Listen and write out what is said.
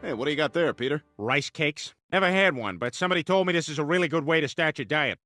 Hey, what do you got there, Peter? Rice cakes? Never had one, but somebody told me this is a really good way to start your diet.